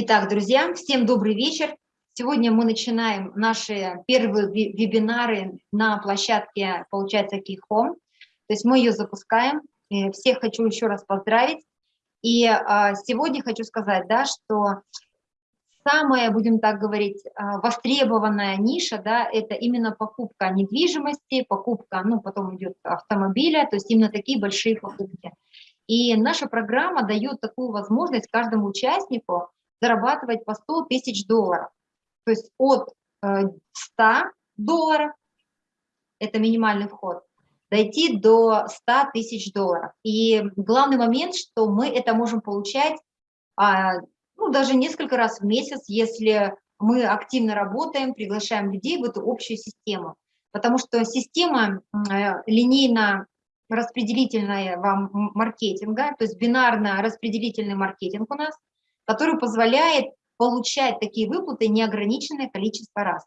Итак, друзья, всем добрый вечер. Сегодня мы начинаем наши первые вебинары на площадке, получается, Keyhome. То есть мы ее запускаем. Всех хочу еще раз поздравить. И а, сегодня хочу сказать, да, что самая, будем так говорить, а, востребованная ниша, да, это именно покупка недвижимости, покупка, ну, потом идет автомобиля, то есть именно такие большие покупки. И наша программа дает такую возможность каждому участнику зарабатывать по 100 тысяч долларов. То есть от 100 э, долларов, это минимальный вход, дойти до 100 тысяч долларов. И главный момент, что мы это можем получать а, ну, даже несколько раз в месяц, если мы активно работаем, приглашаем людей в эту общую систему. Потому что система э, линейно распределительного маркетинга, то есть бинарно-распределительный маркетинг у нас, который позволяет получать такие выплаты неограниченное количество раз.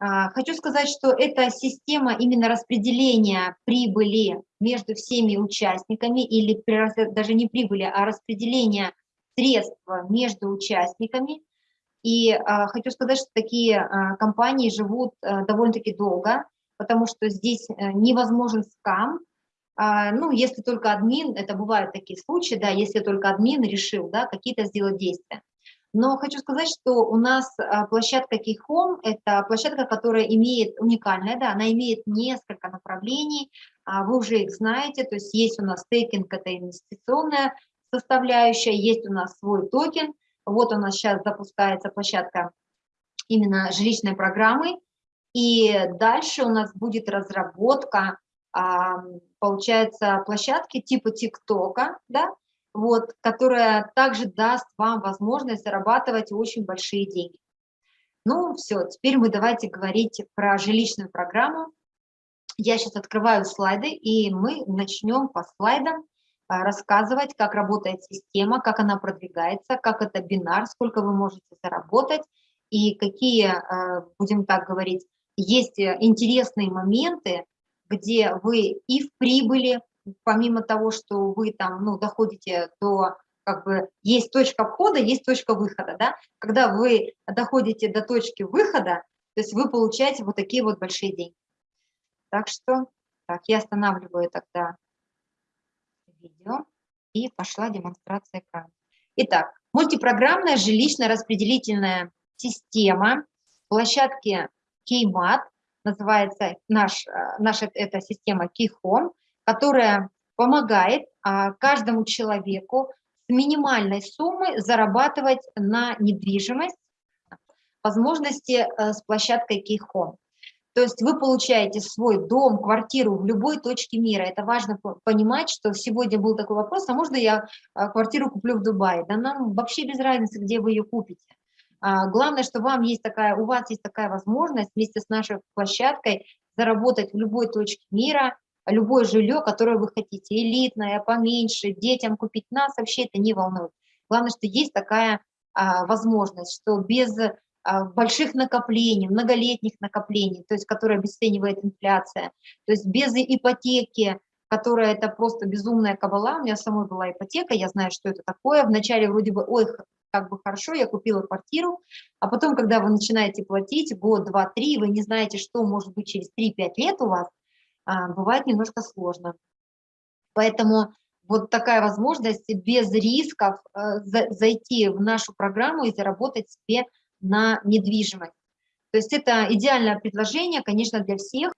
А, хочу сказать, что эта система именно распределения прибыли между всеми участниками, или даже не прибыли, а распределения средств между участниками. И а, хочу сказать, что такие а, компании живут довольно-таки долго, потому что здесь э, невозможен скам, ну, если только админ, это бывают такие случаи, да, если только админ решил, да, какие-то сделать действия. Но хочу сказать, что у нас а, площадка Keyhome – это площадка, которая имеет уникальная, да, она имеет несколько направлений, а, вы уже их знаете, то есть есть у нас стейкинг, это инвестиционная составляющая, есть у нас свой токен, вот у нас сейчас запускается площадка именно жилищной программы, и дальше у нас будет разработка получается, площадки типа ТикТока, да, вот, которая также даст вам возможность зарабатывать очень большие деньги. Ну, все, теперь мы давайте говорить про жилищную программу. Я сейчас открываю слайды, и мы начнем по слайдам а, рассказывать, как работает система, как она продвигается, как это бинар, сколько вы можете заработать, и какие, а, будем так говорить, есть интересные моменты, где вы и в прибыли, помимо того, что вы там, ну, доходите до, как бы, есть точка входа, есть точка выхода, да, когда вы доходите до точки выхода, то есть вы получаете вот такие вот большие деньги. Так что, так, я останавливаю тогда видео, и пошла демонстрация экрана. Итак, мультипрограммная жилищно-распределительная система площадки Кеймат называется наш, э, наша эта система Keyhome, которая помогает а, каждому человеку с минимальной суммой зарабатывать на недвижимость, возможности э, с площадкой Keyhome. То есть вы получаете свой дом, квартиру в любой точке мира. Это важно понимать, что сегодня был такой вопрос, а можно я э, квартиру куплю в Дубае? Да нам вообще без разницы, где вы ее купите. А, главное, что вам есть такая, у вас есть такая возможность вместе с нашей площадкой заработать в любой точке мира, любое жилье, которое вы хотите, элитное, поменьше, детям купить, нас вообще это не волнует. Главное, что есть такая а, возможность, что без а, больших накоплений, многолетних накоплений, то есть которые обесценивает инфляция, то есть без ипотеки, которая это просто безумная кабала, у меня самой была ипотека, я знаю, что это такое, вначале вроде бы, ой, как бы хорошо, я купила квартиру, а потом, когда вы начинаете платить год, два, три, вы не знаете, что может быть через 3-5 лет у вас, а, бывает немножко сложно. Поэтому вот такая возможность без рисков э, зайти в нашу программу и заработать себе на недвижимость. То есть это идеальное предложение, конечно, для всех.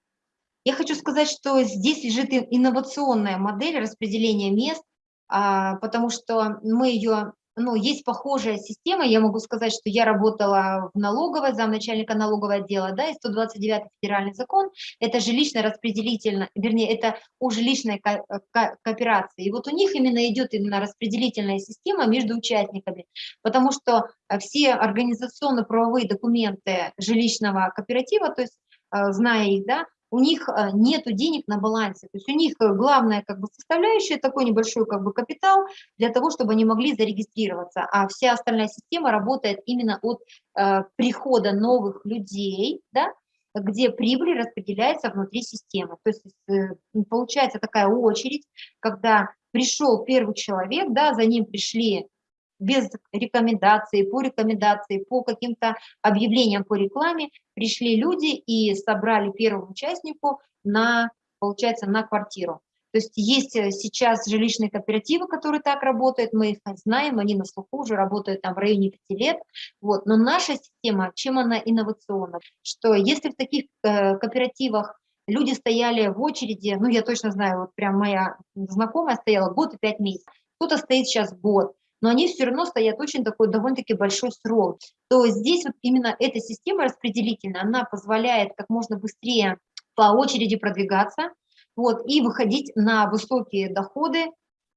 Я хочу сказать, что здесь лежит инновационная модель распределения мест, а, потому что мы ее ну, есть похожая система, я могу сказать, что я работала в налоговой, замначальника налогового отдела, да, и 129 федеральный закон, это жилищно-распределительно, вернее, это о жилищной ко ко кооперации. И вот у них именно идет именно распределительная система между участниками, потому что все организационно-правовые документы жилищного кооператива, то есть, э, зная их, да, у них э, нет денег на балансе. То есть у них э, главная как бы, составляющая такой небольшой как бы, капитал для того, чтобы они могли зарегистрироваться. А вся остальная система работает именно от э, прихода новых людей, да, где прибыль распределяется внутри системы. То есть э, получается такая очередь, когда пришел первый человек, да, за ним пришли без рекомендаций, по рекомендации, по каким-то объявлениям по рекламе пришли люди и собрали первому участнику на, получается, на квартиру. То есть есть э, сейчас жилищные кооперативы, которые так работают, мы их знаем, они на слуху уже работают там в районе 5 лет. Вот. Но наша система, чем она инновационна? Что если в таких э, кооперативах люди стояли в очереди, ну я точно знаю, вот прям моя знакомая стояла год и пять месяцев, кто-то стоит сейчас год, но они все равно стоят очень такой довольно-таки большой срок, то здесь вот именно эта система распределительная, она позволяет как можно быстрее по очереди продвигаться, вот, и выходить на высокие доходы.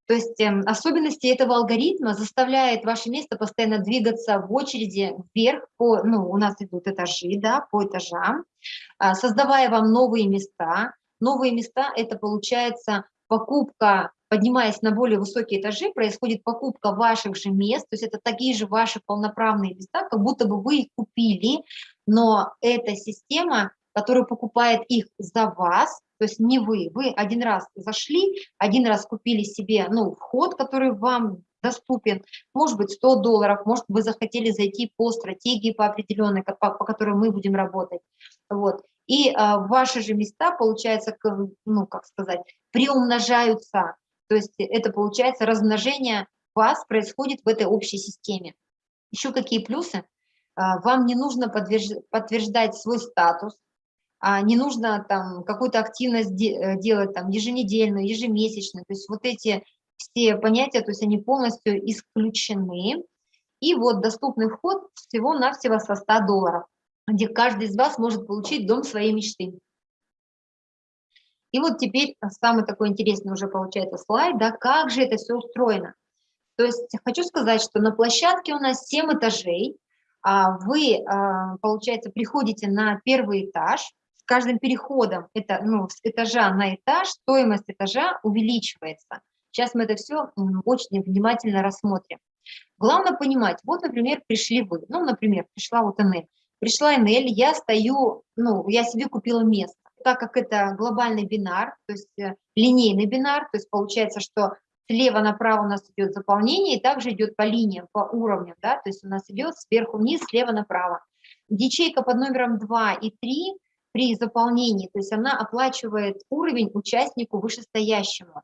То есть э, особенности этого алгоритма заставляет ваше место постоянно двигаться в очереди вверх, по, ну, у нас идут этажи, да, по этажам, э, создавая вам новые места. Новые места – это получается покупка, поднимаясь на более высокие этажи, происходит покупка ваших же мест, то есть это такие же ваши полноправные места, как будто бы вы их купили, но эта система, которая покупает их за вас, то есть не вы, вы один раз зашли, один раз купили себе ну, вход, который вам доступен, может быть 100 долларов, может вы захотели зайти по стратегии по определенной, по, по которой мы будем работать. Вот. И а, ваши же места, получается, ну как сказать, приумножаются, то есть это получается размножение вас происходит в этой общей системе. Еще какие плюсы? А, вам не нужно подтверждать свой статус, а не нужно там какую-то активность э, делать там еженедельную, ежемесячную, то есть вот эти все понятия, то есть они полностью исключены. И вот доступный вход всего-навсего со 100 долларов, где каждый из вас может получить дом своей мечты. И вот теперь самый такой интересный уже получается слайд, да, как же это все устроено. То есть хочу сказать, что на площадке у нас 7 этажей, а вы, а, получается, приходите на первый этаж, каждым переходом это, ну, с этажа на этаж стоимость этажа увеличивается. Сейчас мы это все очень внимательно рассмотрим. Главное понимать, вот, например, пришли вы, ну, например, пришла вот Энель. Пришла Энель, я стою, ну, я себе купила место. Так как это глобальный бинар, то есть э, линейный бинар, то есть получается, что слева направо у нас идет заполнение, и также идет по линиям, по уровням, да, то есть у нас идет сверху вниз, слева направо. Ячейка под номером 2 и 3 при заполнении, то есть она оплачивает уровень участнику вышестоящему,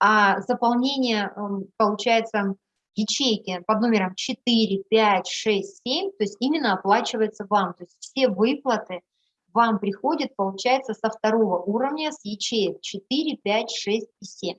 а заполнение, эм, получается, ячейки под номером 4, 5, 6, 7, то есть именно оплачивается вам, то есть все выплаты вам приходят, получается, со второго уровня, с ячеек 4, 5, 6 и 7.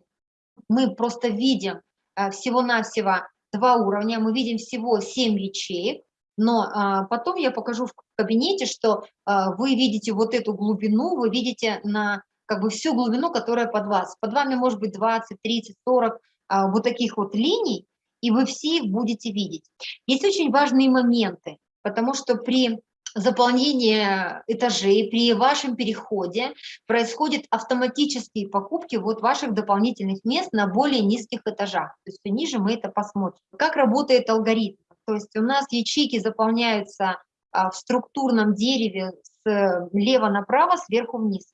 Мы просто видим э, всего-навсего два уровня, мы видим всего 7 ячеек, но а, потом я покажу в кабинете, что а, вы видите вот эту глубину, вы видите на как бы всю глубину, которая под вас. Под вами может быть 20, 30, 40 а, вот таких вот линий, и вы все их будете видеть. Есть очень важные моменты, потому что при заполнении этажей, при вашем переходе происходят автоматические покупки вот ваших дополнительных мест на более низких этажах. То есть ниже мы это посмотрим. Как работает алгоритм? То есть у нас ячейки заполняются а, в структурном дереве слева направо, сверху вниз.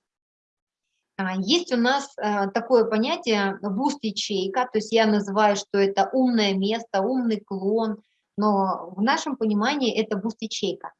А, есть у нас а, такое понятие буст-ячейка, то есть я называю, что это умное место, умный клон, но в нашем понимании это буст-ячейка.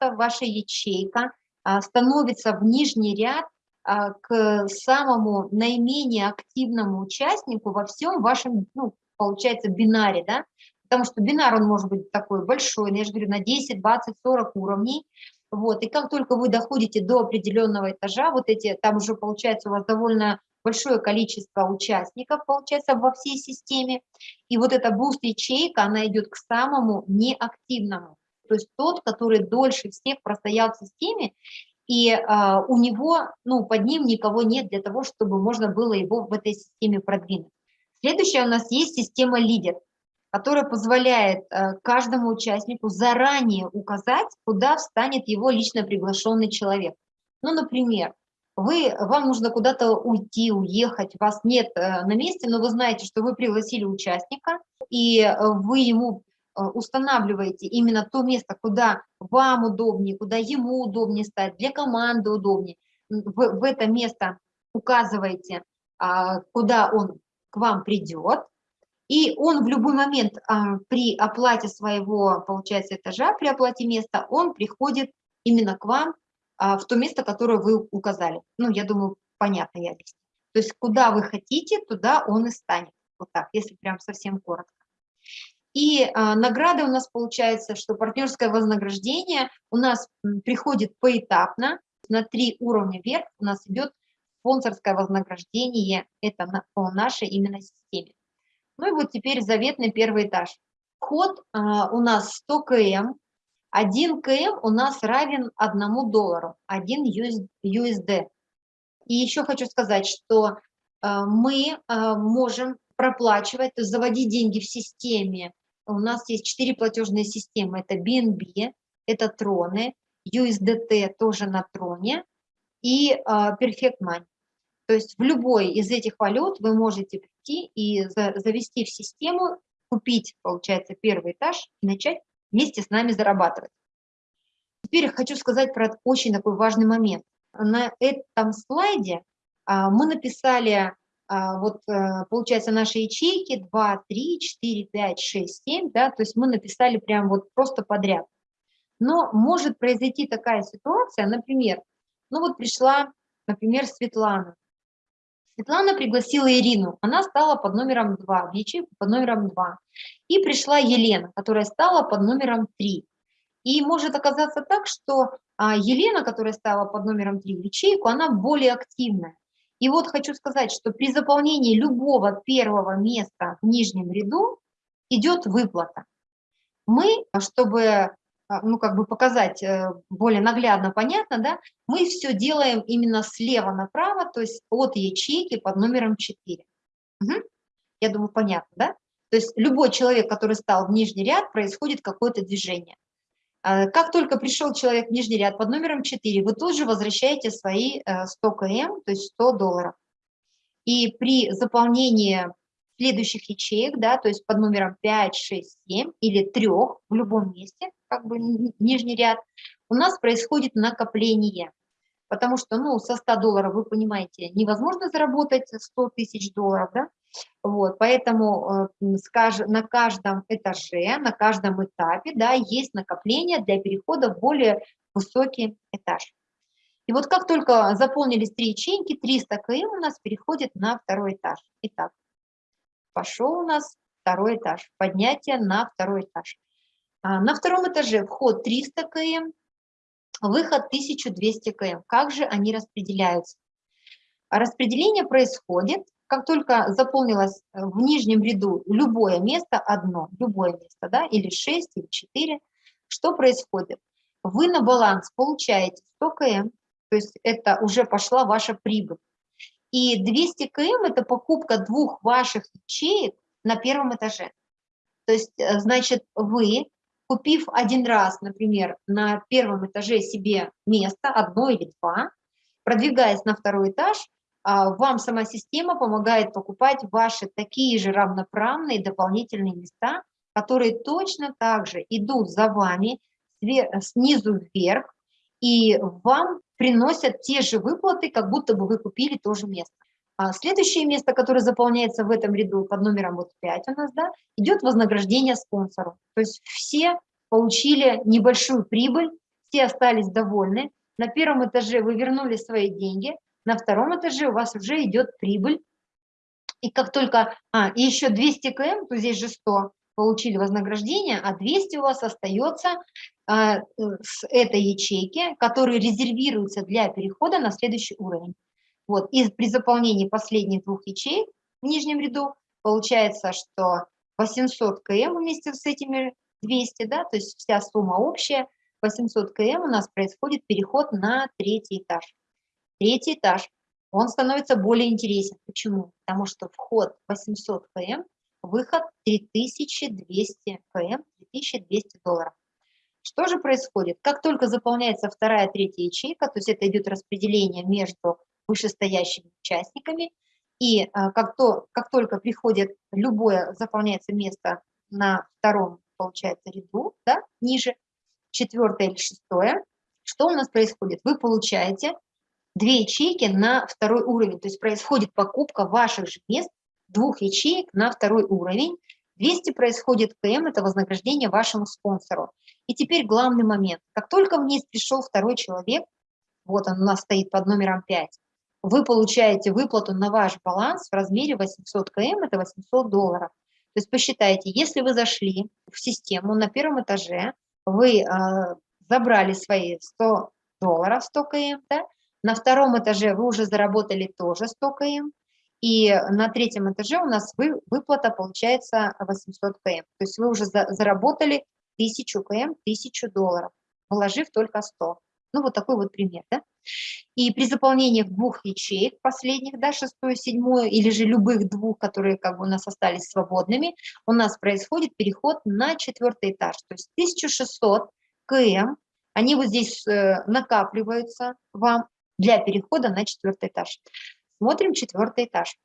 Ваша ячейка становится в нижний ряд к самому наименее активному участнику во всем вашем, ну, получается, бинаре, да, потому что бинар, он может быть такой большой, я же говорю, на 10, 20, 40 уровней, вот, и как только вы доходите до определенного этажа, вот эти, там уже получается у вас довольно большое количество участников, получается, во всей системе, и вот эта буст-ячейка, она идет к самому неактивному, то есть тот, который дольше всех простоял в системе, и а, у него, ну, под ним никого нет для того, чтобы можно было его в этой системе продвинуть. Следующая у нас есть система лидер которая позволяет э, каждому участнику заранее указать, куда встанет его лично приглашенный человек. Ну, например, вы, вам нужно куда-то уйти, уехать, вас нет э, на месте, но вы знаете, что вы пригласили участника, и э, вы ему устанавливаете именно то место, куда вам удобнее, куда ему удобнее стать, для команды удобнее. В, в это место указываете, а, куда он к вам придет, И он в любой момент а, при оплате своего, получается, этажа, при оплате места, он приходит именно к вам а, в то место, которое вы указали. Ну, я думаю, понятно я здесь. То есть куда вы хотите, туда он и станет. Вот так, если прям совсем коротко. И а, награды у нас получается, что партнерское вознаграждение у нас приходит поэтапно, на три уровня вверх у нас идет спонсорское вознаграждение, это на, по нашей именно системе. Ну и вот теперь заветный первый этаж. Вход а, у нас 100 км, 1 км у нас равен 1 доллару, 1 USD. И еще хочу сказать, что а, мы а, можем проплачивать, то есть заводить деньги в системе. У нас есть четыре платежные системы. Это BNB, это Троны, USDT тоже на Троне и а, Perfect Money. То есть в любой из этих валют вы можете прийти и завести в систему, купить, получается, первый этаж и начать вместе с нами зарабатывать. Теперь хочу сказать про очень такой важный момент. На этом слайде а, мы написали, вот э, получается, наши ячейки 2, 3, 4, 5, 6, 7, да, то есть мы написали прям вот просто подряд. Но может произойти такая ситуация, например, ну вот пришла, например, Светлана. Светлана пригласила Ирину, она стала под номером 2, в ячейку под номером 2. И пришла Елена, которая стала под номером 3. И может оказаться так, что а, Елена, которая стала под номером 3 в ячейку, она более активная. И вот хочу сказать, что при заполнении любого первого места в нижнем ряду идет выплата. Мы, чтобы а, ну, как бы показать э, более наглядно, понятно, да, мы все делаем именно слева направо, то есть от ячейки под номером 4. Угу. Я думаю, понятно, да? То есть любой человек, который стал в нижний ряд, происходит какое-то движение. А, как только пришел человек в нижний ряд под номером 4, вы тут же возвращаете свои 100 э, км, то есть 100 долларов. И при заполнении следующих ячеек, да, то есть под номером 5, 6, 7 или 3 в любом месте, как бы нижний ряд, у нас происходит накопление. Потому что, ну, со 100 долларов, вы понимаете, невозможно заработать 100 тысяч долларов, да? Вот, поэтому э, на каждом этаже, на каждом этапе, да, есть накопление для перехода в более высокий этаж. И вот как только заполнились три ячейки, 300 км у нас переходит на второй этаж. Итак, пошел у нас второй этаж, поднятие на второй этаж. А, на втором этаже вход 300 км, выход 1200 км. Как же они распределяются? Распределение происходит, как только заполнилось э, в нижнем ряду любое место, одно, любое место, да, или 6, или 4, что происходит? Вы на баланс получаете 100 км, то есть это уже пошла ваша прибыль. И 200 км – это покупка двух ваших ячеек на первом этаже. То есть, э, значит, вы, купив один раз, например, на первом этаже себе место, одно или два, продвигаясь на второй этаж, вам сама система помогает покупать ваши такие же равноправные дополнительные места, которые точно так же идут за вами снизу вверх, и вам приносят те же выплаты, как будто бы вы купили то же место. А следующее место, которое заполняется в этом ряду под номером вот 5 у нас, да, идет вознаграждение спонсору. То есть все получили небольшую прибыль, все остались довольны. На первом этаже вы вернули свои деньги, на втором этаже у вас уже идет прибыль. И как только, а, и еще 200 км, то здесь же 100, получили вознаграждение, а 200 у вас остается а, с этой ячейки, которые резервируются для перехода на следующий уровень. Вот, и при заполнении последних двух ячеек в нижнем ряду получается, что 800 км вместе с этими 200, да, то есть вся сумма общая, 800 км у нас происходит переход на третий этаж. Третий этаж, он становится более интересен. Почему? Потому что вход 800 км, выход 3200 км, 3200 долларов. Что же происходит? Как только заполняется вторая, третья ячейка, то есть это идет распределение между вышестоящими участниками, и а, как, то, как только приходит любое, заполняется место на втором, получается, ряду, да, ниже, четвертое или шестое, что у нас происходит? Вы получаете две ячейки на второй уровень, то есть происходит покупка ваших же мест двух ячеек на второй уровень. 200 происходит КМ, это вознаграждение вашему спонсору. И теперь главный момент. Как только вниз пришел второй человек, вот он у нас стоит под номером 5, вы получаете выплату на ваш баланс в размере 800 КМ, это 800 долларов. То есть посчитайте, если вы зашли в систему на первом этаже, вы э, забрали свои 100 долларов, 100 КМ, да? На втором этаже вы уже заработали тоже 100 КМ, и на третьем этаже у нас вы, выплата получается 800 КМ. То есть вы уже за, заработали 1000 КМ, 1000 долларов, вложив только 100. Ну, вот такой вот пример, да? И при заполнении двух ячеек последних, да, шестую, седьмую, или же любых двух, которые как бы у нас остались свободными, у нас происходит переход на четвертый этаж. То есть 1600 КМ, они вот здесь э, накапливаются вам для перехода на четвертый этаж. Смотрим четвертый этаж.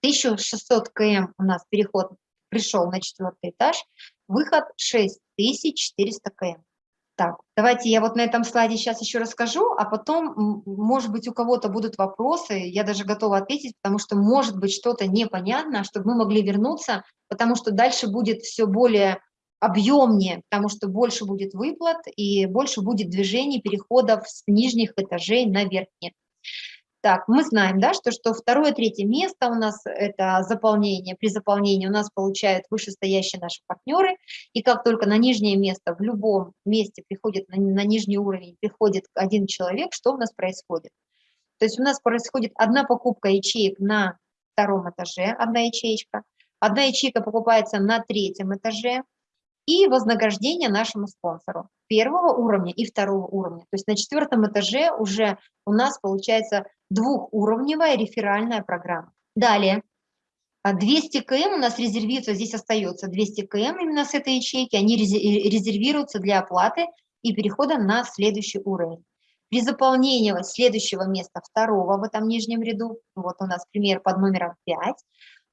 1600 км у нас переход пришел на четвертый этаж, выход 6400 км. Так, давайте я вот на этом слайде сейчас еще расскажу, а потом, может быть, у кого-то будут вопросы, я даже готова ответить, потому что может быть что-то непонятно, чтобы мы могли вернуться, потому что дальше будет все более объемнее, потому что больше будет выплат и больше будет движений, переходов с нижних этажей на верхние. Так, мы знаем, да, что, что второе, третье место у нас это заполнение. При заполнении у нас получают вышестоящие наши партнеры. И как только на нижнее место, в любом месте приходит, на, на нижний уровень приходит один человек, что у нас происходит? То есть у нас происходит одна покупка ячеек на втором этаже, одна ячеечка. Одна ячейка покупается на третьем этаже, и вознаграждение нашему спонсору первого уровня и второго уровня. То есть на четвертом этаже уже у нас получается двухуровневая реферальная программа. Далее, 200 а, км у нас резервируется, здесь остается 200 км именно с этой ячейки, они резервируются для оплаты и перехода на следующий уровень. При заполнении следующего места, второго в этом нижнем ряду, вот у нас пример под номером 5,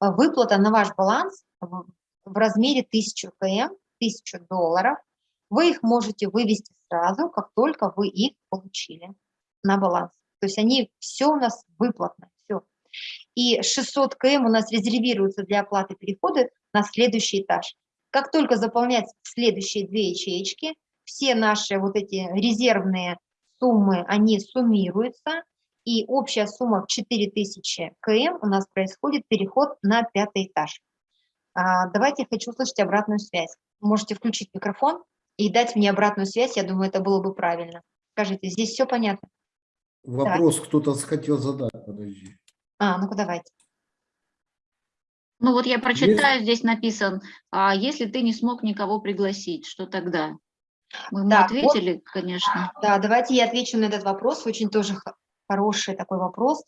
а, выплата на ваш баланс в размере 1000 км 1000 долларов, вы их можете вывести сразу, как только вы их получили на баланс. То есть они все у нас выплатно, все. И 600 км у нас резервируется для оплаты перехода на следующий этаж. Как только заполняются следующие две ячеечки, все наши вот эти резервные суммы, они суммируются, и общая сумма в 4000 км у нас происходит переход на пятый этаж. А, давайте я хочу услышать обратную связь можете включить микрофон и дать мне обратную связь, я думаю, это было бы правильно. Скажите, здесь все понятно? Вопрос кто-то хотел задать, подожди. А, ну-ка давайте. Ну вот я прочитаю, Есть? здесь написан, а если ты не смог никого пригласить, что тогда? Мы ему да, ответили, вот, конечно. Да, давайте я отвечу на этот вопрос, очень тоже хороший такой вопрос.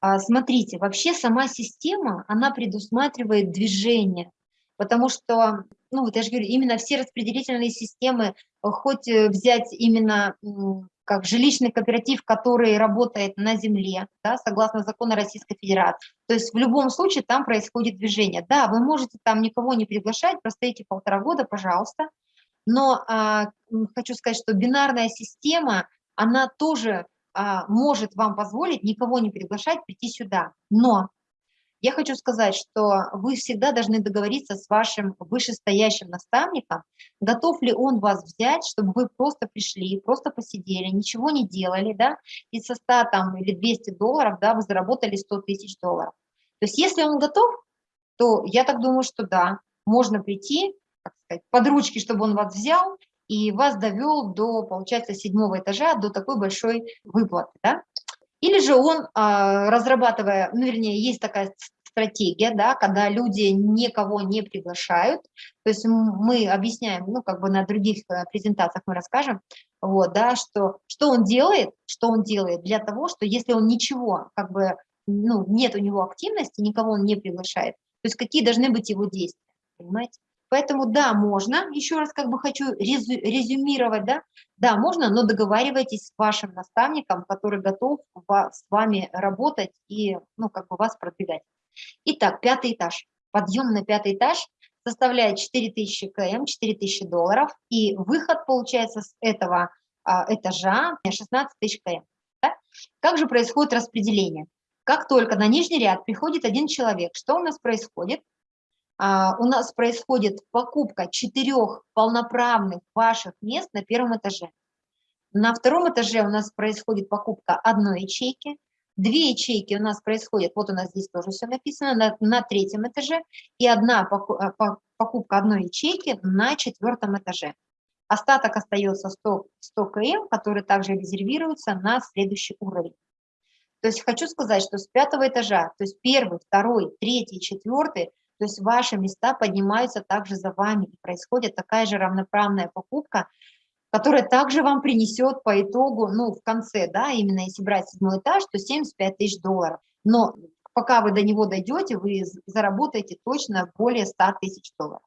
А, смотрите, вообще сама система, она предусматривает движение, потому что, ну вот я же говорю, именно все распределительные системы, э, хоть э, взять именно как жилищный кооператив, который работает на земле, да, согласно закону Российской Федерации. То есть в любом случае там происходит движение. Да, вы можете там никого не приглашать, простоите полтора года, пожалуйста. Но а, хочу сказать, что бинарная система, она тоже может вам позволить никого не приглашать прийти сюда. Но я хочу сказать, что вы всегда должны договориться с вашим вышестоящим наставником, готов ли он вас взять, чтобы вы просто пришли, просто посидели, ничего не делали, да, и со 100 там, или 200 долларов, да, вы заработали 100 тысяч долларов. То есть если он готов, то я так думаю, что да, можно прийти, под ручки, чтобы он вас взял и вас довел до, получается, седьмого этажа, до такой большой выплаты, да. Или же он, а, разрабатывая, ну, вернее, есть такая стратегия, да, когда люди никого не приглашают, то есть мы объясняем, ну, как бы на других э, презентациях мы расскажем, вот, да, что, что он делает, что он делает для того, что если он ничего, как бы, ну, нет у него активности, никого он не приглашает, то есть какие должны быть его действия, понимаете? Поэтому да, можно, еще раз как бы хочу резю, резюмировать, да, да, можно, но договаривайтесь с вашим наставником, который готов с вами работать и, ну, как бы вас продвигать. Итак, пятый этаж. Подъем на пятый этаж составляет 4000 км, 4000 долларов, и выход получается с этого а, этажа 16 тысяч км. Да? Как же происходит распределение? Как только на нижний ряд приходит один человек, что у нас происходит? А, у нас происходит покупка четырех полноправных ваших мест на первом этаже. На втором этаже у нас происходит покупка одной ячейки, две ячейки у нас происходят, вот у нас здесь тоже все написано, на, на третьем этаже, и одна а, покупка одной ячейки на четвертом этаже. Остаток остается 100, 100 км, который также резервируется на следующий уровень. То есть хочу сказать, что с пятого этажа, то есть первый, второй, третий, четвертый, то есть ваши места поднимаются также за вами, и происходит такая же равноправная покупка, которая также вам принесет по итогу, ну, в конце, да, именно если брать седьмой этаж, то 75 тысяч долларов. Но пока вы до него дойдете, вы заработаете точно более 100 тысяч долларов.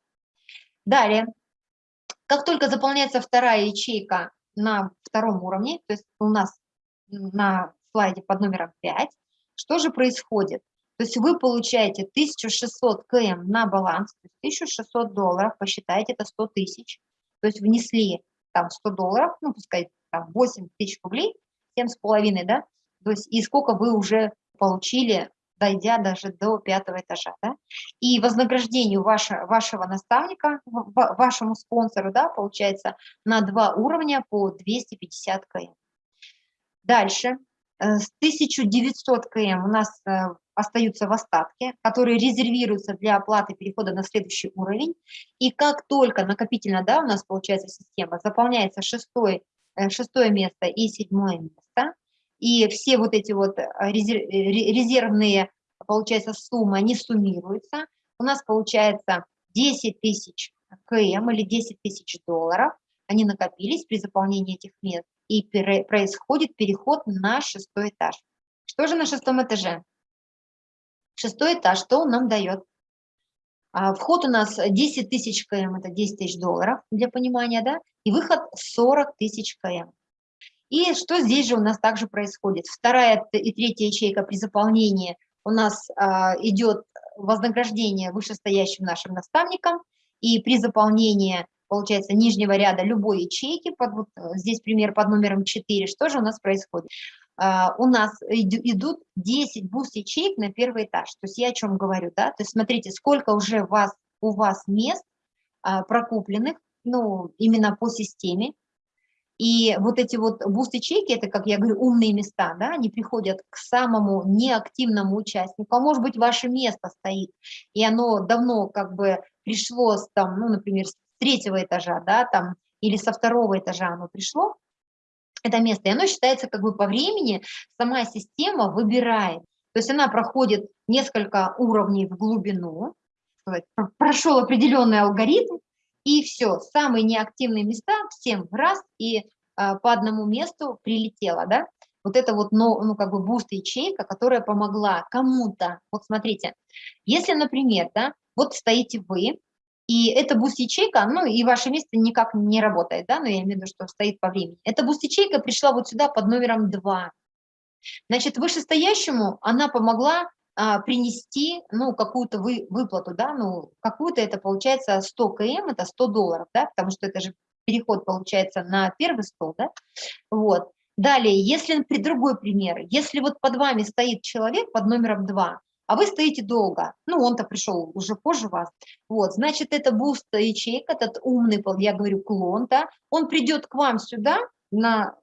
Далее, как только заполняется вторая ячейка на втором уровне, то есть у нас на слайде под номером 5, что же происходит? То есть вы получаете 1600 км на баланс, 1600 долларов, посчитайте, это 100 тысяч. То есть внесли там 100 долларов, ну, пускай там 8 тысяч рублей, 7,5, да? То есть и сколько вы уже получили дойдя даже до пятого этажа. Да? И вознаграждению ваше, вашего наставника, вашему спонсору, да, получается, на два уровня по 250 км. Дальше, э, с 1900 км у нас э, остаются в остатке, которые резервируются для оплаты перехода на следующий уровень. И как только накопительно, да, у нас получается система, заполняется шестой, э, шестое место и седьмое место, и все вот эти вот э, э, резервные, получается, суммы, они суммируются. У нас получается 10 тысяч КМ или 10 тысяч долларов, они накопились при заполнении этих мест, и происходит переход на шестой этаж. Что же на шестом этаже? Шестой этаж, что он нам дает? А, вход у нас 10 тысяч КМ, это 10 тысяч долларов, для понимания, да, и выход 40 тысяч КМ. И что здесь же у нас также происходит? Вторая и третья ячейка при заполнении у нас а, идет вознаграждение вышестоящим нашим наставникам, и при заполнении, получается, нижнего ряда любой ячейки, под, вот, э, здесь пример под номером 4, что же у нас происходит? Uh, у нас идут 10 буст-ячеек на первый этаж. То есть я о чем говорю, да? То есть смотрите, сколько уже вас, у вас мест uh, прокупленных, ну, именно по системе, и вот эти вот буст-ячейки, это, как я говорю, умные места, да, они приходят к самому неактивному участнику, а может быть, ваше место стоит, и оно давно как бы пришло, с, там, ну, например, с третьего этажа, да, там, или со второго этажа оно пришло, это место, и оно считается как бы по времени, сама система выбирает, то есть она проходит несколько уровней в глубину, прошел определенный алгоритм, и все, самые неактивные места всем раз и а, по одному месту прилетело, да. Вот это вот, ну, ну как бы буст-ячейка, которая помогла кому-то. Вот смотрите, если, например, да, вот стоите вы, и эта буст-ячейка, ну и ваше место никак не работает, да, но я имею в виду, что стоит по времени. Эта буст-ячейка пришла вот сюда под номером 2. Значит, вышестоящему она помогла а, принести, ну, какую-то вы, выплату, да, ну, какую-то это получается 100 км, это 100 долларов, да, потому что это же переход получается на первый стол, да, вот. Далее, если при другой пример, если вот под вами стоит человек под номером 2, а вы стоите долго, ну, он-то пришел уже позже вас, вот, значит, это буст ячейка, этот умный, я говорю, клон, да, он придет к вам сюда на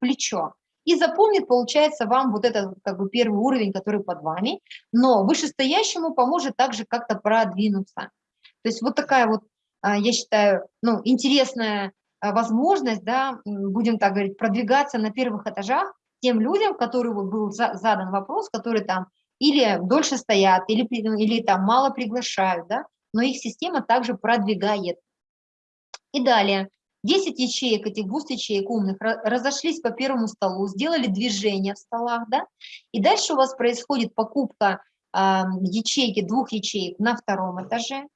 плечо, и запомнит, получается, вам вот этот как бы первый уровень, который под вами, но вышестоящему поможет также как-то продвинуться. То есть вот такая вот, а, я считаю, ну, интересная а, возможность, да, будем так говорить, продвигаться на первых этажах тем людям, которые вот был задан вопрос, которые там или дольше стоят, или, или там мало приглашают, да, но их система также продвигает. И далее, 10 ячеек, этих буст-ячеек умных, разошлись по первому столу, сделали движение в столах, да, и дальше у вас происходит покупка э, ячейки, двух ячеек на втором этаже,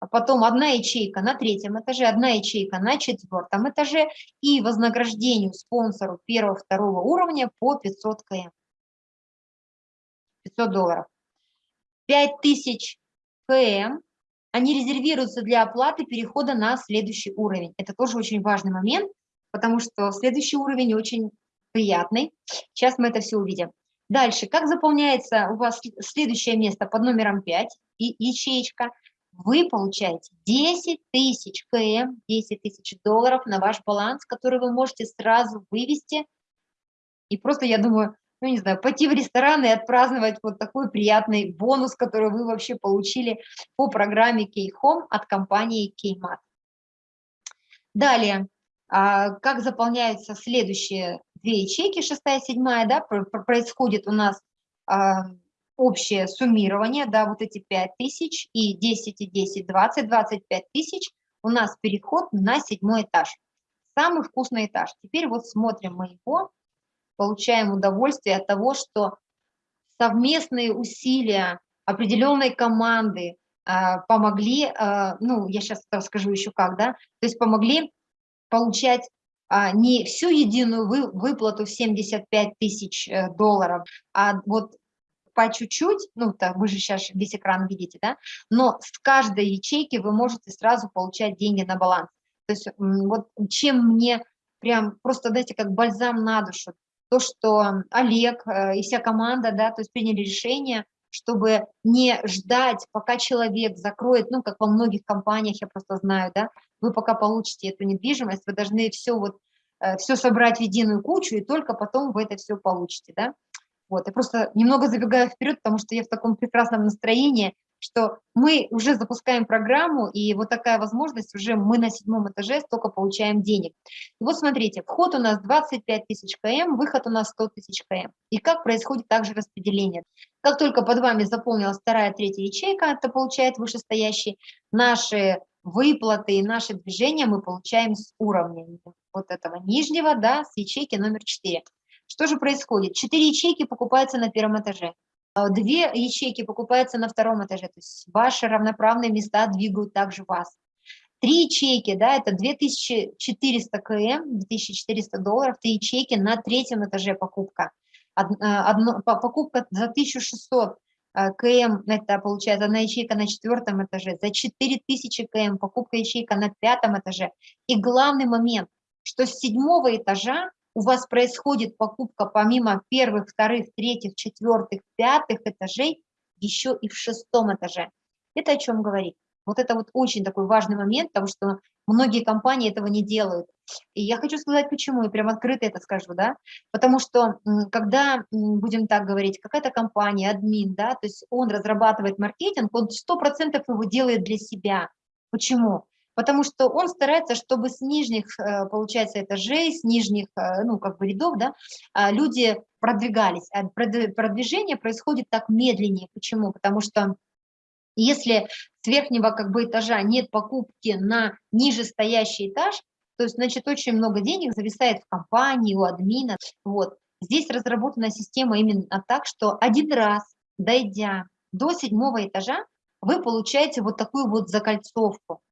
а потом одна ячейка на третьем этаже, одна ячейка на четвертом этаже и вознаграждению спонсору первого-второго уровня по 500 км. 500 долларов. 5000 км они резервируются для оплаты перехода на следующий уровень. Это тоже очень важный момент, потому что следующий уровень очень приятный. Сейчас мы это все увидим. Дальше, как заполняется у вас следующее место под номером 5, и ячеечка, вы получаете 10 тысяч КМ, 10 тысяч долларов на ваш баланс, который вы можете сразу вывести. И просто, я думаю, ну не знаю, пойти в ресторан и отпраздновать вот такой приятный бонус, который вы вообще получили по программе K-Home от компании Kmart. Далее, а, как заполняются следующие две ячейки, шестая, седьмая, да, происходит у нас а, общее суммирование, да, вот эти 5 тысяч и 10, и 10, 20, 25 тысяч, у нас переход на седьмой этаж. Самый вкусный этаж. Теперь вот смотрим мы его, получаем удовольствие от того, что совместные усилия определенной команды э, помогли, э, ну, я сейчас расскажу еще как, да, то есть помогли получать а, не всю единую вы, выплату в 75 тысяч э, долларов, а вот по чуть-чуть, ну, то вы же сейчас весь экран видите, да, но с каждой ячейки вы можете сразу получать деньги на баланс. То есть вот чем мне прям просто, дайте как бальзам на душу, то, что Олег э, и вся команда, да, то есть приняли решение, чтобы не ждать, пока человек закроет, ну, как во многих компаниях, я просто знаю, да, вы пока получите эту недвижимость, вы должны все вот, э, все собрать в единую кучу, и только потом вы это все получите, да. Вот, я просто немного забегаю вперед, потому что я в таком прекрасном настроении, что мы уже запускаем программу, и вот такая возможность, уже мы на седьмом этаже столько получаем денег. И вот смотрите, вход у нас 25 тысяч км, выход у нас 100 тысяч км. И как происходит также распределение? Как только под вами заполнилась вторая, третья ячейка, это получает вышестоящий, наши выплаты и наши движения мы получаем с уровня вот этого нижнего, да, с ячейки номер 4. Что же происходит? Четыре ячейки покупаются на первом этаже, две ячейки покупаются на втором этаже, то есть ваши равноправные места двигают также вас. Три ячейки, да, это 2400 км, 2400 долларов, три ячейки на третьем этаже покупка. Э, одно, покупка за 1600 э, км, это получается одна ячейка на четвертом этаже, за 4000 км покупка ячейка на пятом этаже. И главный момент, что с седьмого этажа у вас происходит покупка помимо первых, вторых, третьих, четвертых, пятых этажей, еще и в шестом этаже. Это о чем говорит? Вот это вот очень такой важный момент, потому что многие компании этого не делают. И я хочу сказать, почему, и прям открыто это скажу, да, потому что, когда, будем так говорить, какая-то компания, админ, да, то есть он разрабатывает маркетинг, он 100% его делает для себя. Почему? Потому что он старается, чтобы с нижних, э, получается, этажей, с нижних, э, ну, как бы рядов, да, а, люди продвигались. А продвижение происходит так медленнее. Почему? Потому что если с верхнего как бы этажа нет покупки на ниже стоящий этаж, то есть, значит, очень много денег зависает в компании, у админа. Вот. Здесь разработана система именно так, что один раз, дойдя до седьмого этажа, вы получаете вот такую вот закольцовку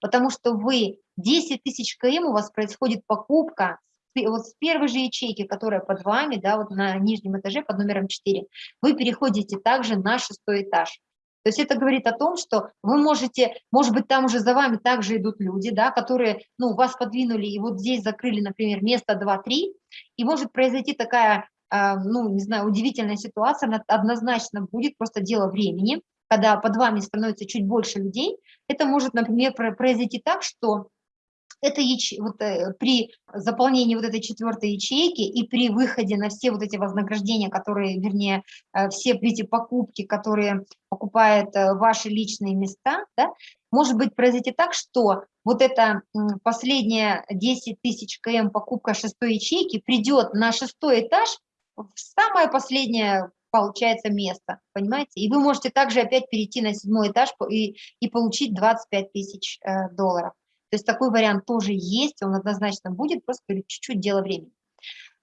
потому что вы 10 тысяч км у вас происходит покупка вот с первой же ячейки, которая под вами, да, вот на нижнем этаже под номером 4, вы переходите также на шестой этаж. То есть это говорит о том, что вы можете, может быть, там уже за вами также идут люди, да, которые, ну, вас подвинули и вот здесь закрыли, например, место 2-3, и может произойти такая, э, ну, не знаю, удивительная ситуация, она однозначно будет, просто дело времени, когда под вами становится чуть больше людей, это может, например, произойти так, что это яч... вот, э, при заполнении вот этой четвертой ячейки и при выходе на все вот эти вознаграждения, которые, вернее, э, все эти покупки, которые покупают э, ваши личные места, да, может быть произойти так, что вот эта последняя 10 тысяч км покупка шестой ячейки придет на шестой этаж в самое последнее получается место, понимаете? И вы можете также опять перейти на седьмой этаж и, и получить 25 тысяч э, долларов. То есть такой вариант тоже есть, он однозначно будет, просто чуть-чуть дело времени.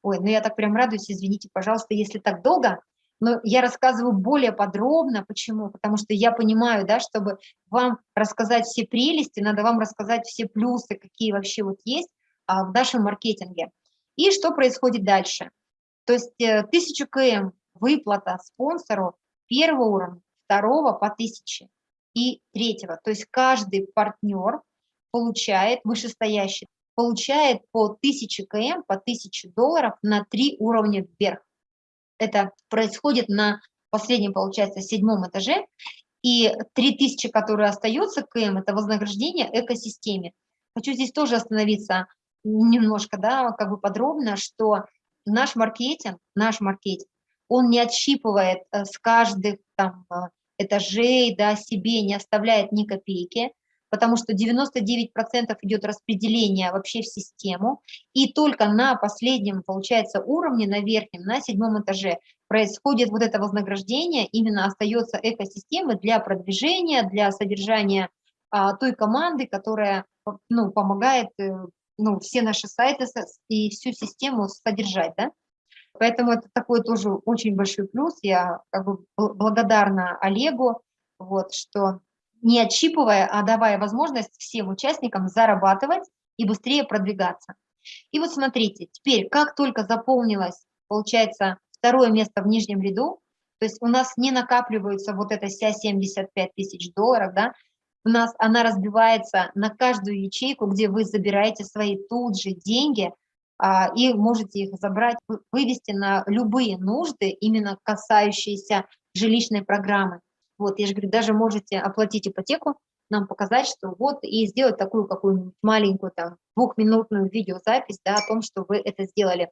Ой, ну я так прям радуюсь, извините, пожалуйста, если так долго, но я рассказываю более подробно. Почему? Потому что я понимаю, да, чтобы вам рассказать все прелести, надо вам рассказать все плюсы, какие вообще вот есть а, в нашем маркетинге. И что происходит дальше? То есть 1000 э, км выплата спонсору первого уровня, второго по тысяче и третьего. То есть каждый партнер получает, вышестоящий, получает по 1000 км, по 1000 долларов на три уровня вверх. это происходит на последнем, получается, седьмом этаже, и 3000, которые остаются КМ, это вознаграждение экосистеме. Хочу здесь тоже остановиться немножко, да, как бы подробно, что наш маркетинг, наш маркетинг, он не отщипывает э, с каждых там э, этажей, да, себе не оставляет ни копейки, потому что 99% идет распределение вообще в систему, и только на последнем, получается, уровне, на верхнем, на седьмом этаже происходит вот это вознаграждение, именно остается экосистемы для продвижения, для содержания а, той команды, которая ну, помогает э, ну, все наши сайты и всю систему содержать. Да? Поэтому это такой тоже очень большой плюс. Я как бы благодарна Олегу, вот, что не отщипывая, а давая возможность всем участникам зарабатывать и быстрее продвигаться. И вот смотрите, теперь как только заполнилось, получается, второе место в нижнем ряду, то есть у нас не накапливается вот эта вся 75 тысяч долларов, да, у нас она разбивается на каждую ячейку, где вы забираете свои тут же деньги и можете их забрать, вывести на любые нужды, именно касающиеся жилищной программы. Вот, я же говорю, даже можете оплатить ипотеку, нам показать, что вот, и сделать такую какую-нибудь маленькую там двухминутную видеозапись, да, о том, что вы это сделали.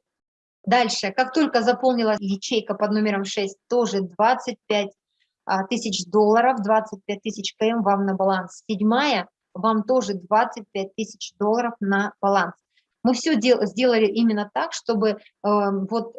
Дальше, как только заполнилась ячейка под номером 6, тоже 25 а, тысяч долларов, 25 тысяч КМ вам на баланс. Седьмая, вам тоже 25 тысяч долларов на баланс. Мы все дел, сделали именно так, чтобы э, вот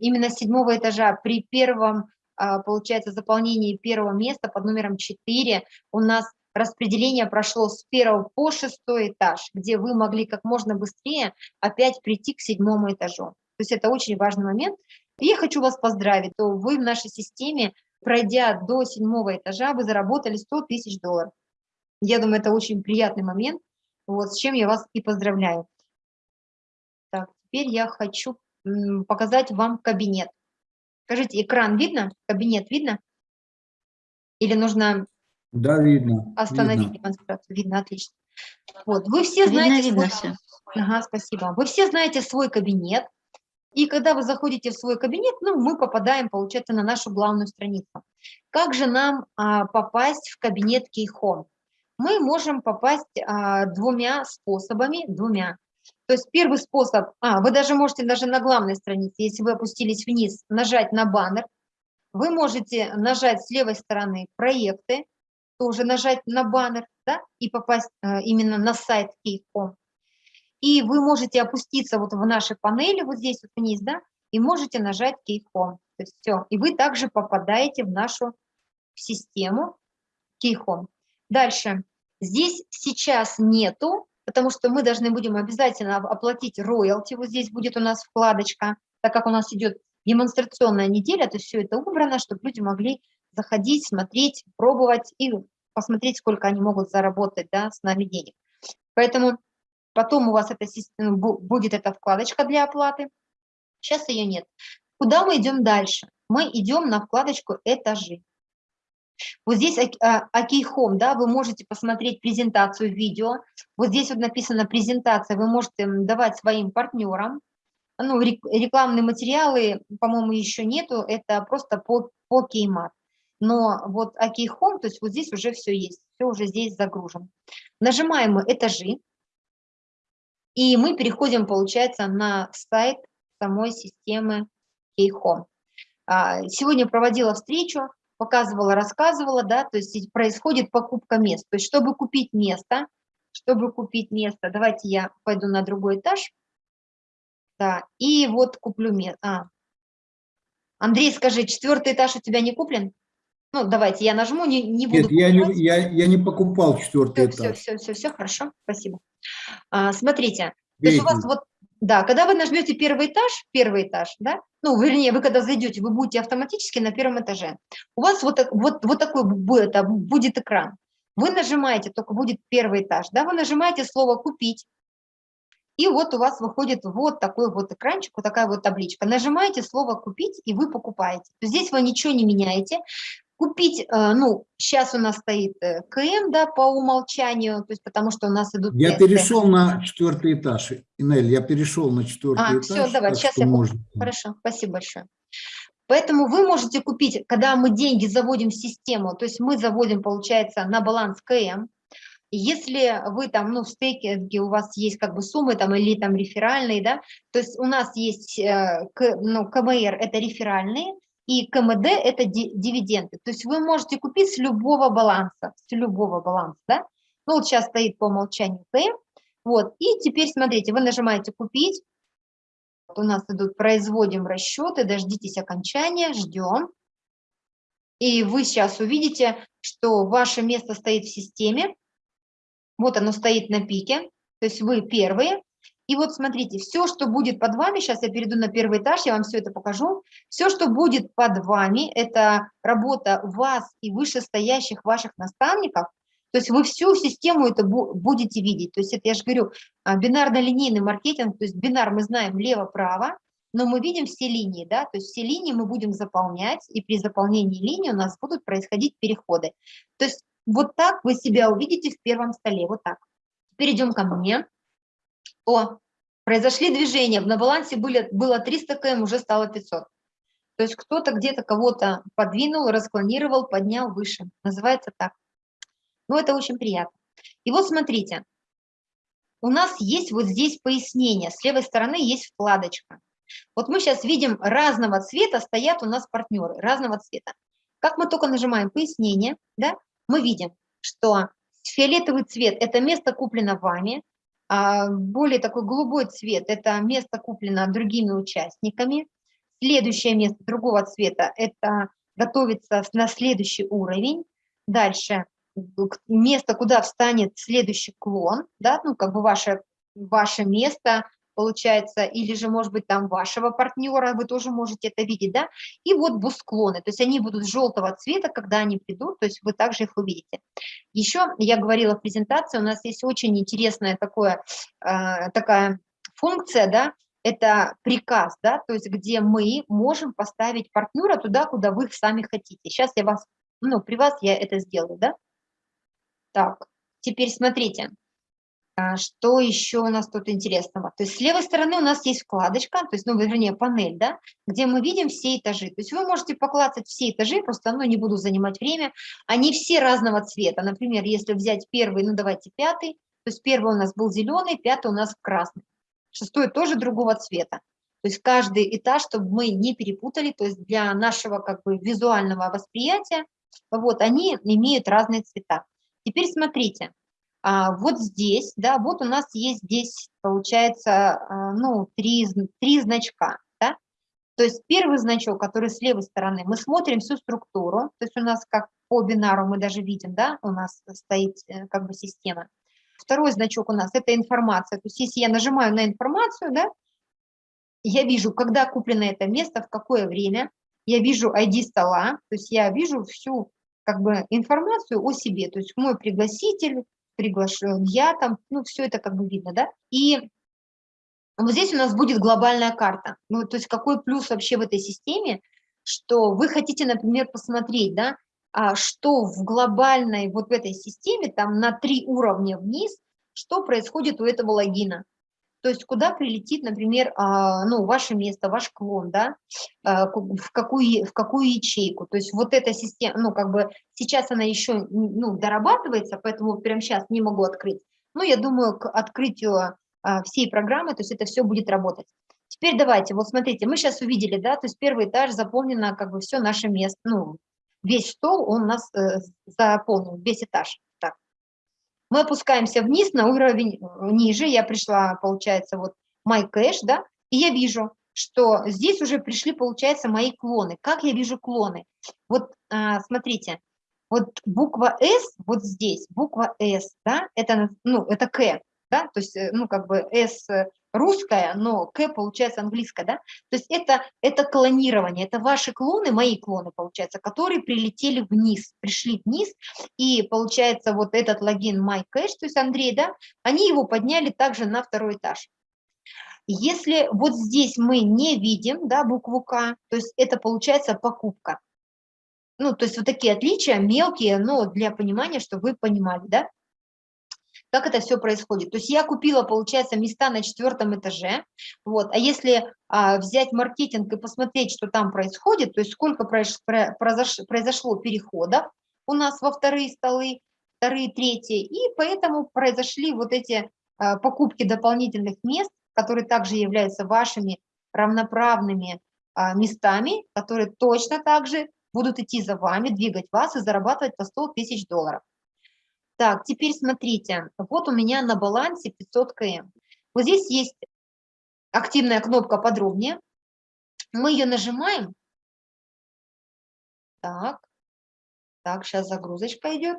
именно седьмого этажа при первом а, получается, заполнение первого места под номером 4 у нас распределение прошло с первого по шестой этаж, где вы могли как можно быстрее опять прийти к седьмому этажу. То есть это очень важный момент. И я хочу вас поздравить, то вы в нашей системе, пройдя до седьмого этажа, вы заработали 100 тысяч долларов. Я думаю, это очень приятный момент, вот, с чем я вас и поздравляю. Теперь я хочу показать вам кабинет. Скажите, экран видно? Кабинет видно? Или нужно да, видно. остановить видно. демонстрацию? Видно, отлично. Вот, вы все знаете видно, свой... все. Ага, спасибо. Вы все знаете свой кабинет. И когда вы заходите в свой кабинет, ну, мы попадаем, получается, на нашу главную страницу. Как же нам а, попасть в кабинет Keyhome? Мы можем попасть а, двумя способами, двумя. То есть первый способ, а, вы даже можете даже на главной странице, если вы опустились вниз, нажать на баннер. Вы можете нажать с левой стороны проекты, тоже нажать на баннер, да, и попасть э, именно на сайт Key.com. И вы можете опуститься вот в нашей панели, вот здесь вот вниз, да, и можете нажать Key.com. То есть все, и вы также попадаете в нашу систему Key.com. Дальше. Здесь сейчас нету потому что мы должны будем обязательно оплатить роялти, вот здесь будет у нас вкладочка, так как у нас идет демонстрационная неделя, то есть все это убрано, чтобы люди могли заходить, смотреть, пробовать и посмотреть, сколько они могут заработать да, с нами денег. Поэтому потом у вас это, будет эта вкладочка для оплаты. Сейчас ее нет. Куда мы идем дальше? Мы идем на вкладочку «Этажи». Вот здесь Акейхом, да, вы можете посмотреть презентацию видео. Вот здесь вот написано презентация, вы можете давать своим партнерам. Ну, рекламные материалы, по-моему, еще нету, это просто по, по кеймат. Но вот Акейхом, то есть вот здесь уже все есть, все уже здесь загружено. Нажимаем мы этажи, и мы переходим, получается, на сайт самой системы Кейхом. Сегодня проводила встречу показывала, рассказывала, да, то есть происходит покупка мест. То есть чтобы купить место, чтобы купить место, давайте я пойду на другой этаж, да, и вот куплю место. А. Андрей, скажи, четвертый этаж у тебя не куплен? Ну, давайте, я нажму, не, не буду Нет, я не, я, я не покупал четвертый все, этаж. Все, все, все, все, хорошо, спасибо. А, смотрите, то есть у вас вот да, когда вы нажмете первый этаж, первый этаж, да, ну, вернее, вы когда зайдете, вы будете автоматически на первом этаже. У вас вот, вот, вот такой будет, будет экран. Вы нажимаете, только будет первый этаж, да, вы нажимаете слово «Купить», и вот у вас выходит вот такой вот экранчик, вот такая вот табличка. Нажимаете слово «Купить», и вы покупаете. Здесь вы ничего не меняете. Купить, э, ну, сейчас у нас стоит э, КМ, да, по умолчанию, то есть потому что у нас идут... Я тесты. перешел на четвертый этаж, Инель, я перешел на четвертый а, этаж. все, давай, сейчас я... Можно. Хорошо, спасибо большое. Поэтому вы можете купить, когда мы деньги заводим в систему, то есть мы заводим, получается, на баланс КМ, если вы там, ну, в стейкинге у вас есть как бы суммы там или там реферальные, да, то есть у нас есть, э, ну, КМР – это реферальные, и КМД – это дивиденды. То есть вы можете купить с любого баланса, с любого баланса, да. Ну, вот сейчас стоит по умолчанию КМ, вот, и теперь смотрите, вы нажимаете «Купить», вот у нас идут «Производим расчеты», дождитесь окончания, ждем. И вы сейчас увидите, что ваше место стоит в системе, вот оно стоит на пике, то есть вы первые. И вот смотрите, все, что будет под вами, сейчас я перейду на первый этаж, я вам все это покажу. Все, что будет под вами, это работа вас и вышестоящих ваших наставников. То есть вы всю систему это будете видеть. То есть это, я же говорю, а, бинарно-линейный маркетинг, то есть бинар мы знаем лево-право, но мы видим все линии, да, то есть все линии мы будем заполнять, и при заполнении линии у нас будут происходить переходы. То есть вот так вы себя увидите в первом столе, вот так. Перейдем ко мне. О, произошли движения, на балансе были, было 300 км, уже стало 500. То есть кто-то где-то кого-то подвинул, расклонировал, поднял выше. Называется так. Ну, это очень приятно. И вот смотрите, у нас есть вот здесь пояснение. С левой стороны есть вкладочка. Вот мы сейчас видим разного цвета стоят у нас партнеры, разного цвета. Как мы только нажимаем пояснение, да, мы видим, что фиолетовый цвет – это место куплено вами, более такой голубой цвет – это место куплено другими участниками, следующее место другого цвета – это готовится на следующий уровень, дальше место, куда встанет следующий клон, да, ну, как бы ваше, ваше место, получается, или же, может быть, там вашего партнера, вы тоже можете это видеть, да, и вот бусклоны, то есть они будут желтого цвета, когда они придут, то есть вы также их увидите. Еще я говорила в презентации, у нас есть очень интересная такое, э, такая функция, да, это приказ, да, то есть где мы можем поставить партнера туда, куда вы сами хотите. Сейчас я вас, ну, при вас я это сделаю, да. Так, теперь смотрите, что еще у нас тут интересного? То есть с левой стороны у нас есть вкладочка, то есть, ну, вернее, панель, да, где мы видим все этажи. То есть вы можете поклацать все этажи, просто, ну, не буду занимать время. Они все разного цвета. Например, если взять первый, ну, давайте пятый, то есть первый у нас был зеленый, пятый у нас красный. Шестой тоже другого цвета. То есть каждый этаж, чтобы мы не перепутали, то есть для нашего как бы визуального восприятия, вот они имеют разные цвета. Теперь смотрите, а, вот здесь, да, вот у нас есть здесь, получается, а, ну, три, три значка, да? То есть первый значок, который с левой стороны, мы смотрим всю структуру, то есть у нас как по бинару мы даже видим, да, у нас стоит э, как бы система. Второй значок у нас – это информация, то есть если я нажимаю на информацию, да, я вижу, когда куплено это место, в какое время, я вижу ID стола, то есть я вижу всю как бы информацию о себе, то есть мой пригласитель, приглашен я там, ну, все это как бы видно, да, и вот здесь у нас будет глобальная карта, ну, то есть какой плюс вообще в этой системе, что вы хотите, например, посмотреть, да, а что в глобальной вот в этой системе, там на три уровня вниз, что происходит у этого логина, то есть куда прилетит, например, а, ну, ваше место, ваш клон, да, а, в какую, в какую ячейку. То есть вот эта система, ну, как бы сейчас она еще ну, дорабатывается, поэтому прямо сейчас не могу открыть. Но я думаю, к открытию а, всей программы, то есть это все будет работать. Теперь давайте, вот смотрите, мы сейчас увидели, да, то есть первый этаж заполнено как бы все наше место, ну, весь стол он у нас э, заполнен, весь этаж. Мы опускаемся вниз на уровень э, ниже, я пришла, получается, вот My Cash, да, и я вижу, что здесь уже пришли, получается, мои клоны. Как я вижу клоны? Вот а, смотрите, вот буква S вот здесь, буква S, да, это, ну, это К, да, то есть, э, ну, как бы S русская, но К получается английская, да? То есть это, это клонирование, это ваши клоны, мои клоны, получается, которые прилетели вниз, пришли вниз, и получается вот этот логин MyCash, то есть Андрей, да, они его подняли также на второй этаж. Если вот здесь мы не видим, да, букву К, то есть это получается покупка. Ну, то есть вот такие отличия мелкие, но для понимания, чтобы вы понимали, да. Как это все происходит. То есть я купила, получается, места на четвертом этаже, вот, а если а, взять маркетинг и посмотреть, что там происходит, то есть сколько произошло, произошло переходов у нас во вторые столы, вторые, третьи, и поэтому произошли вот эти а, покупки дополнительных мест, которые также являются вашими равноправными а, местами, которые точно так же будут идти за вами, двигать вас и зарабатывать по 100 тысяч долларов. Так, теперь смотрите, вот у меня на балансе 500 км. Вот здесь есть активная кнопка «Подробнее». Мы ее нажимаем. Так, так, сейчас загрузочка идет.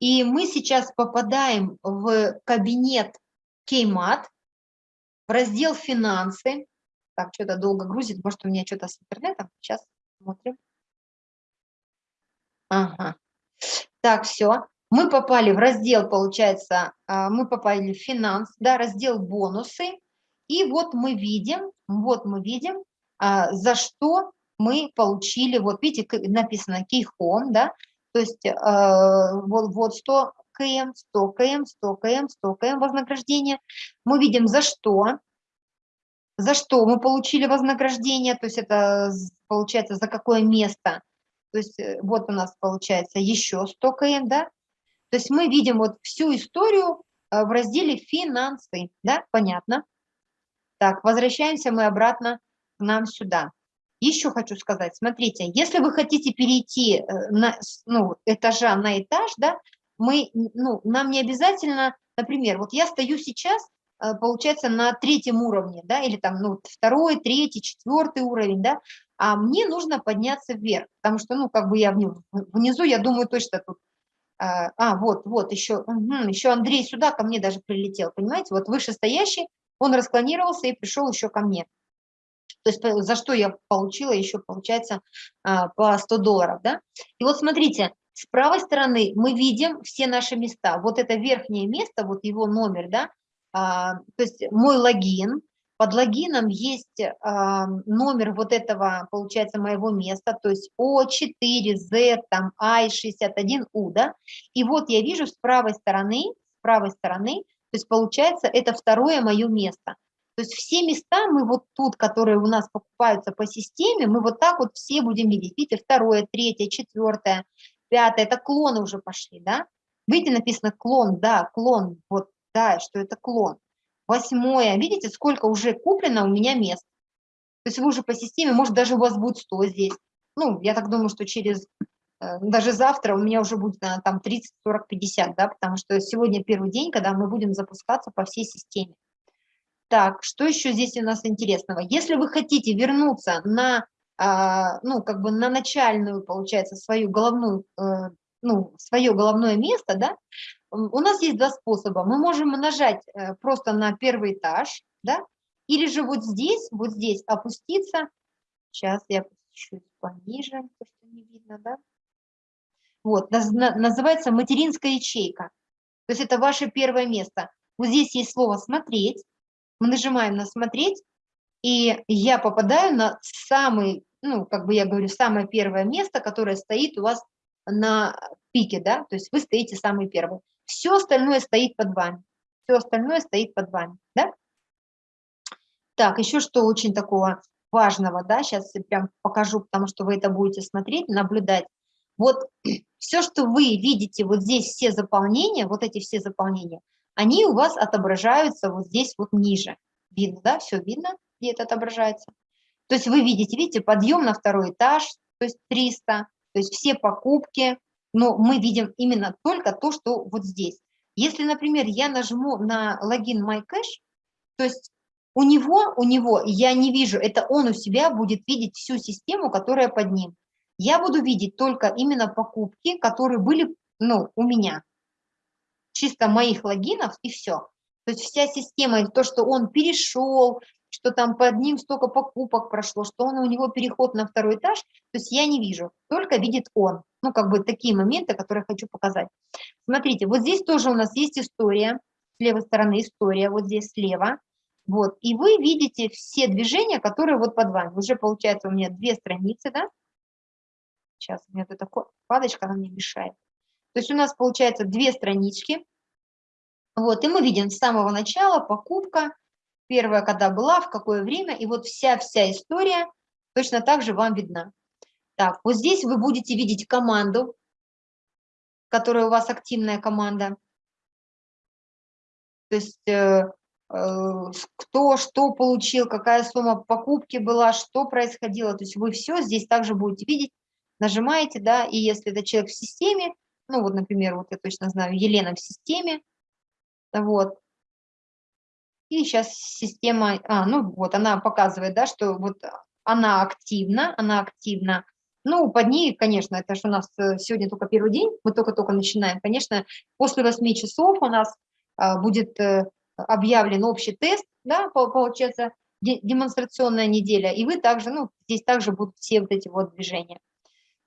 И мы сейчас попадаем в кабинет Кеймат, в раздел «Финансы». Так, что-то долго грузит, может, у меня что-то с интернетом. Сейчас смотрим. Ага. Так, все. Мы попали в раздел, получается, а, мы попали в финанс, да, раздел бонусы. И вот мы видим, вот мы видим, а, за что мы получили, вот видите, написано Keyhome, да, то есть а, вот, вот 100 км, 100 км, 100 км, 100 км вознаграждение. Мы видим, за что, за что мы получили вознаграждение, то есть это получается за какое место. То есть э, вот у нас получается еще 100 км, да, то есть мы видим вот всю историю э, в разделе «Финансы». Да, понятно? Так, возвращаемся мы обратно к нам сюда. Еще хочу сказать, смотрите, если вы хотите перейти э, на, ну, этажа на этаж, да, мы, ну, нам не обязательно, например, вот я стою сейчас, э, получается, на третьем уровне, да, или там, ну, второй, третий, четвертый уровень, да, а мне нужно подняться вверх, потому что, ну, как бы я внизу, внизу я думаю, точно тут а, а, вот, вот, еще, угу, еще Андрей сюда ко мне даже прилетел, понимаете? Вот вышестоящий, он расклонировался и пришел еще ко мне. То есть за что я получила еще, получается, а, по 100 долларов, да? И вот смотрите, с правой стороны мы видим все наши места. Вот это верхнее место, вот его номер, да, а, то есть мой логин, под логином есть э, номер вот этого, получается, моего места, то есть O4Z, там I61U, да, и вот я вижу с правой стороны, с правой стороны, то есть получается это второе мое место. То есть все места мы вот тут, которые у нас покупаются по системе, мы вот так вот все будем видеть. Видите, второе, третье, четвертое, пятое, это клоны уже пошли, да? Видите, написано клон, да, клон, вот, да, что это клон. Восьмое. Видите, сколько уже куплено у меня мест. То есть вы уже по системе, может, даже у вас будет 100 здесь. Ну, я так думаю, что через, э, даже завтра у меня уже будет наверное, там 30, 40, 50, да, потому что сегодня первый день, когда мы будем запускаться по всей системе. Так, что еще здесь у нас интересного? Если вы хотите вернуться на, а, ну, как бы на начальную, получается, свою головную, э, ну, свое головное место, да, у нас есть два способа. Мы можем нажать э, просто на первый этаж, да, или же вот здесь, вот здесь опуститься. Сейчас я чуть пониже, то, что не видно, да. Вот, называется материнская ячейка. То есть это ваше первое место. Вот здесь есть слово «смотреть». Мы нажимаем на «смотреть», и я попадаю на самый, ну, как бы я говорю, самое первое место, которое стоит у вас на пике, да, то есть вы стоите самый первый. Все остальное стоит под вами. Все остальное стоит под вами, да? Так, еще что очень такого важного, да, сейчас я прям покажу, потому что вы это будете смотреть, наблюдать. Вот все, что вы видите, вот здесь все заполнения, вот эти все заполнения, они у вас отображаются вот здесь вот ниже. Видно, да, все видно, где это отображается. То есть вы видите, видите, подъем на второй этаж, то есть 300, то есть все покупки, но мы видим именно только то, что вот здесь. Если, например, я нажму на логин MyCash, то есть у него, у него, я не вижу, это он у себя будет видеть всю систему, которая под ним. Я буду видеть только именно покупки, которые были ну, у меня. Чисто моих логинов и все. То есть вся система, то, что он перешел, что там под ним столько покупок прошло, что он у него переход на второй этаж, то есть я не вижу, только видит он. Ну, как бы такие моменты, которые хочу показать. Смотрите, вот здесь тоже у нас есть история, с левой стороны история, вот здесь слева. Вот, и вы видите все движения, которые вот под вами. Уже получается у меня две страницы, да? Сейчас у меня тут такая падочка, она мне мешает. То есть у нас получается две странички. Вот, и мы видим с самого начала покупка, первая, когда была, в какое время, и вот вся-вся история точно так же вам видна. Так, вот здесь вы будете видеть команду, которая у вас активная команда. То есть э, э, кто что получил, какая сумма покупки была, что происходило. То есть вы все здесь также будете видеть, нажимаете, да, и если это человек в системе, ну вот, например, вот я точно знаю, Елена в системе, вот, и сейчас система, а, ну вот она показывает, да, что вот она активна, она активна. Ну, под ней, конечно, это же у нас э, сегодня только первый день, мы только-только начинаем. Конечно, после 8 часов у нас а, будет э, объявлен общий тест, да, получается, демонстрационная неделя, и вы также, ну, здесь также будут все вот эти вот движения.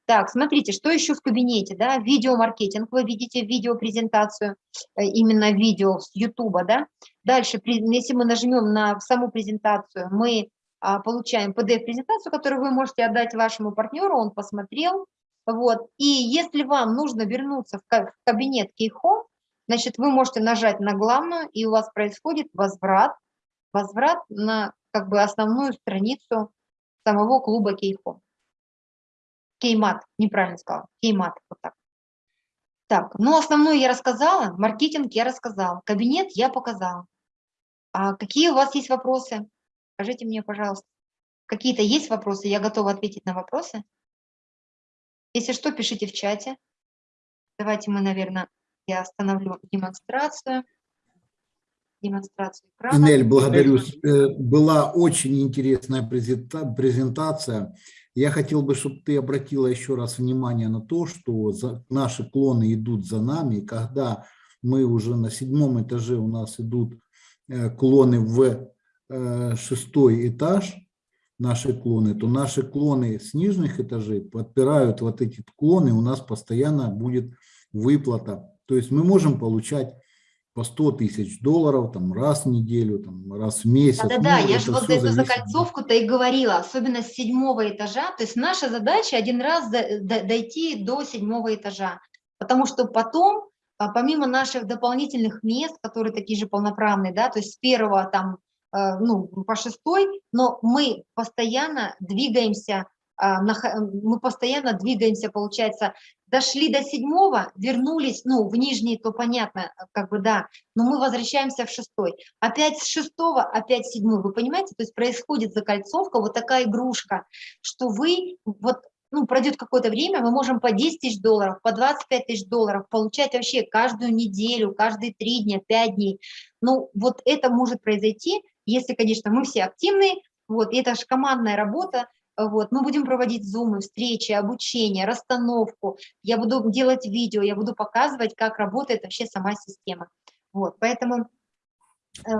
Так, смотрите, что еще в кабинете, да, видеомаркетинг, вы видите видеопрезентацию, э, именно видео с YouTube, да. Дальше, если мы нажмем на саму презентацию, мы получаем PDF-презентацию, которую вы можете отдать вашему партнеру, он посмотрел, вот. И если вам нужно вернуться в кабинет Keyhome, значит, вы можете нажать на главную, и у вас происходит возврат, возврат на как бы основную страницу самого клуба Keyhome. Кеймат, неправильно сказала, кеймат, вот так. Так, ну основное я рассказала, маркетинг я рассказала, кабинет я показала. А какие у вас есть вопросы? Скажите мне, пожалуйста. Какие-то есть вопросы? Я готова ответить на вопросы. Если что, пишите в чате. Давайте мы, наверное, я остановлю демонстрацию. Демонстрацию экрана. Инель, благодарю. Э, была очень интересная презентация. Я хотел бы, чтобы ты обратила еще раз внимание на то, что наши клоны идут за нами, и когда мы уже на седьмом этаже у нас идут э, клоны в шестой этаж, наши клоны, то наши клоны с нижних этажей подпирают вот эти клоны, у нас постоянно будет выплата. То есть мы можем получать по 100 тысяч долларов там, раз в неделю, там, раз в месяц. Да-да-да, ну, я же вот эту закольцовку-то и говорила, особенно с седьмого этажа. То есть наша задача один раз дойти до седьмого этажа, потому что потом, а, помимо наших дополнительных мест, которые такие же полноправные, да, то есть с первого там, э, ну, по шестой, но мы постоянно двигаемся а, мы постоянно двигаемся, получается, дошли до седьмого, вернулись, ну, в нижний, то понятно, как бы, да, но мы возвращаемся в шестой. Опять с шестого, опять седьмой, вы понимаете? То есть происходит закольцовка, вот такая игрушка, что вы, вот, ну, пройдет какое-то время, мы можем по 10 тысяч долларов, по 25 тысяч долларов получать вообще каждую неделю, каждые три дня, пять дней. Ну, вот это может произойти, если, конечно, мы все активные, вот, и это же командная работа, вот. Мы будем проводить зумы, встречи, обучение, расстановку. Я буду делать видео, я буду показывать, как работает вообще сама система. Вот. Поэтому э,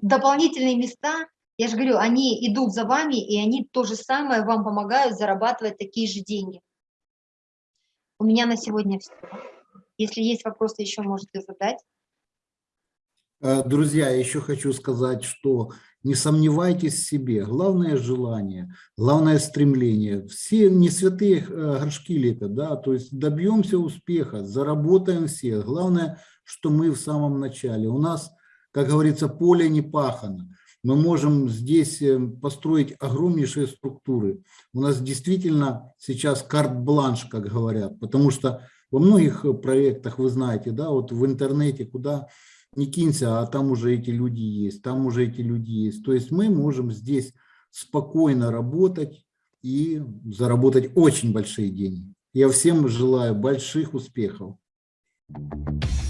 дополнительные места, я же говорю, они идут за вами, и они то же самое вам помогают зарабатывать такие же деньги. У меня на сегодня все. Если есть вопросы, еще можете задать. Э, друзья, еще хочу сказать, что не сомневайтесь в себе. Главное желание, главное стремление. Все не святые э, горшки лепят, да, то есть добьемся успеха, заработаем все. Главное, что мы в самом начале. У нас, как говорится, поле не пахано. Мы можем здесь э, построить огромнейшие структуры. У нас действительно сейчас карт-бланш, как говорят, потому что во многих проектах, вы знаете, да, вот в интернете, куда не кинься, а там уже эти люди есть, там уже эти люди есть. То есть мы можем здесь спокойно работать и заработать очень большие деньги. Я всем желаю больших успехов. Thank you.